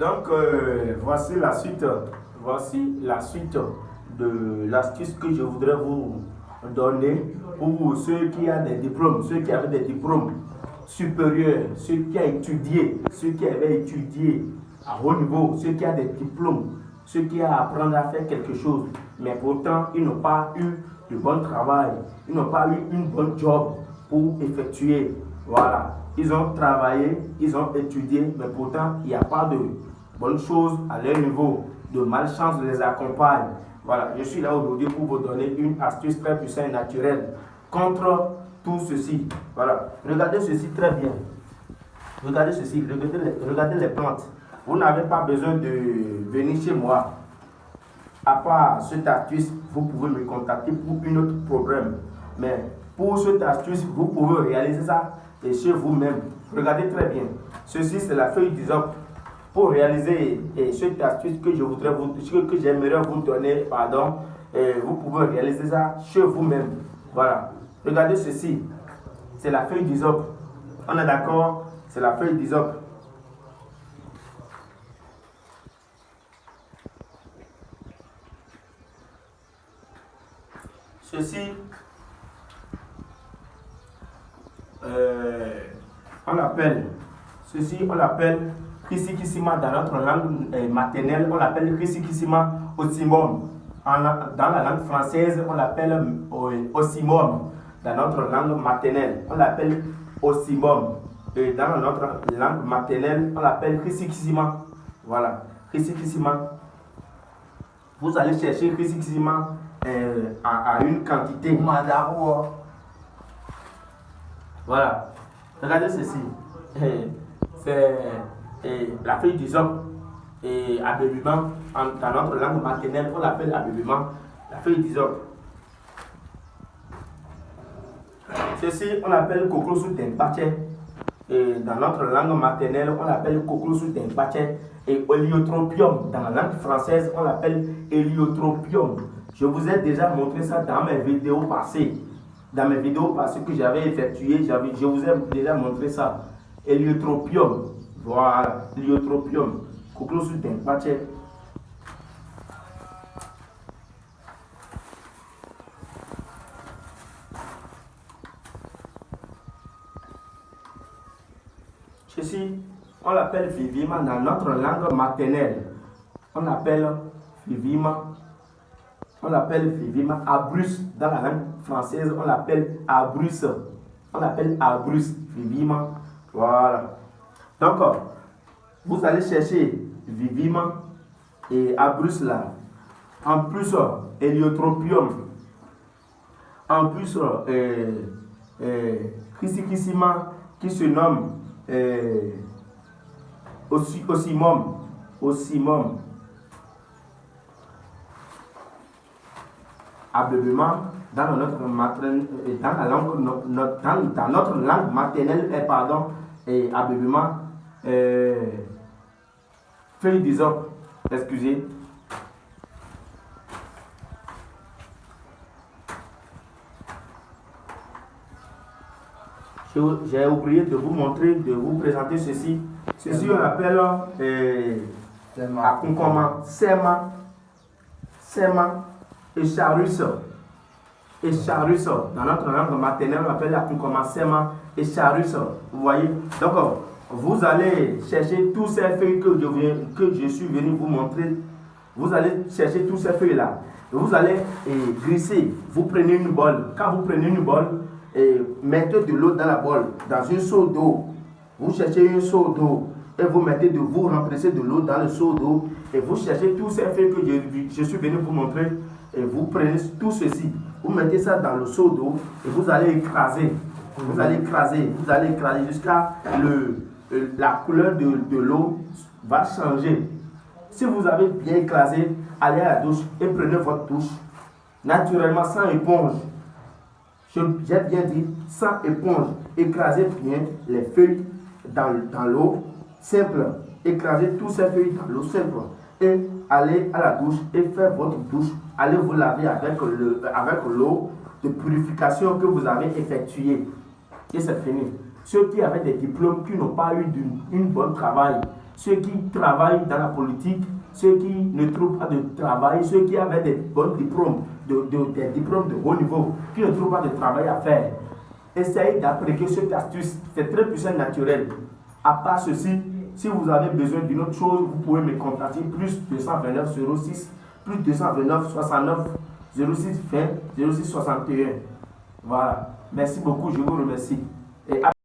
Donc, euh, voici la suite. Voici la suite de l'astuce que je voudrais vous donner pour ceux qui ont des diplômes, ceux qui avaient des diplômes supérieurs, ceux qui ont étudié, ceux qui avaient étudié à haut niveau, ceux qui ont des diplômes, ceux qui ont appris à faire quelque chose, mais pourtant ils n'ont pas eu de bon travail, ils n'ont pas eu une bonne job pour effectuer. Voilà, ils ont travaillé, ils ont étudié, mais pourtant il n'y a pas de bonnes choses à leur niveau, de malchance les accompagne. Voilà, je suis là aujourd'hui pour vous donner une astuce très puissante et naturelle contre tout ceci. Voilà, regardez ceci très bien. Regardez ceci, regardez les, regardez les plantes. Vous n'avez pas besoin de venir chez moi. À part cette astuce, vous pouvez me contacter pour une autre problème. Mais pour cette astuce, vous pouvez réaliser ça chez vous-même. Regardez très bien. Ceci, c'est la feuille d'isop pour réaliser eh, cette astuce que je voudrais vous, que j'aimerais vous donner, pardon, eh, vous pouvez réaliser ça chez vous-même. Voilà. Regardez ceci. C'est la feuille d'isop. On est d'accord? C'est la feuille d'isop. Ceci, euh, on l'appelle, ceci on l'appelle Kisikisima dans notre langue euh, maternelle, on l'appelle Kisikisima osimum. dans la langue française, on l'appelle euh, osimum. Dans notre langue maternelle, on l'appelle osimum. Et dans notre langue maternelle, on l'appelle Kisikisima. Voilà, Kisikisima. Vous allez chercher Kisikisima euh, à, à, une quantité. Voilà. Regardez ceci. C'est la feuille d'isop et abébiment, dans notre langue maternelle, on l'appelle abébiment, la feuille d'isop. Ceci, on l'appelle coclosus tempache. Et dans notre langue maternelle, on l'appelle coclosus tempache. Et héliotropium, dans la langue française, on l'appelle héliotropium. Je vous ai déjà montré ça dans mes vidéos passées. Dans mes vidéos passées que j'avais effectuées, je vous ai déjà montré ça. Héliotropium. Voilà, l'iotropium. Coclosus tempache. Ceci, on l'appelle vivima dans notre langue maternelle. On l'appelle vivima. On l'appelle vivima abrus. Dans la langue française, on l'appelle abrus. On l'appelle abrus vivima. Voilà. Donc, vous allez chercher vivima et abrus là. En plus, héliotropium. En plus, euh, euh, qui se nomme euh, Osimum. Osimum. Abébement, dans notre, dans, la langue, dans, notre langue maternelle, et pardon, et euh, feuille d'isop, excusez. J'ai oublié de vous montrer, de vous présenter ceci. Ceci, on appelle euh, concombre, sema, sema et charus. Et charus, dans notre langue maternelle, on appelle la concombre, sema et charus. Vous voyez? Donc, vous allez chercher tous ces feuilles que je, suis venu vous montrer. Vous allez chercher tous ces feuilles-là. Vous allez eh, glisser. Vous prenez une bol. Quand vous prenez une bol, et mettez de l'eau dans la bol, dans une seau d'eau. Vous cherchez une seau d'eau et vous mettez de vous remplacer de l'eau dans le seau d'eau et vous cherchez tous ces feuilles que je, suis venu vous montrer et vous prenez tout ceci. Vous mettez ça dans le seau d'eau et vous allez écraser. Vous allez écraser, vous allez écraser jusqu'à le, la couleur de, de l'eau va changer. Si vous avez bien écrasé, allez à la douche et prenez votre douche. Naturellement, sans éponge. J'ai bien dit, sans éponge. Écrasez bien les feuilles dans, l'eau simple. Écrasez toutes ces feuilles dans l'eau simple. Et allez à la douche et faites votre douche. Allez vous laver avec l'eau avec de purification que vous avez effectuée. Et c'est fini. Ceux qui avaient des diplômes, qui n'ont pas eu une, bonne travail, ceux qui travaillent dans la politique, ceux qui ne trouvent pas de travail, ceux qui avaient des bons diplômes, des diplômes de haut niveau, qui ne trouvent pas de travail à faire. Essayez d'appliquer cette astuce, c'est très puissant naturel. À part ceci, si vous avez besoin d'une autre chose, vous pouvez me contacter plus 229 06 plus 229 69 06 20 06 61. Voilà. Merci beaucoup, je vous remercie.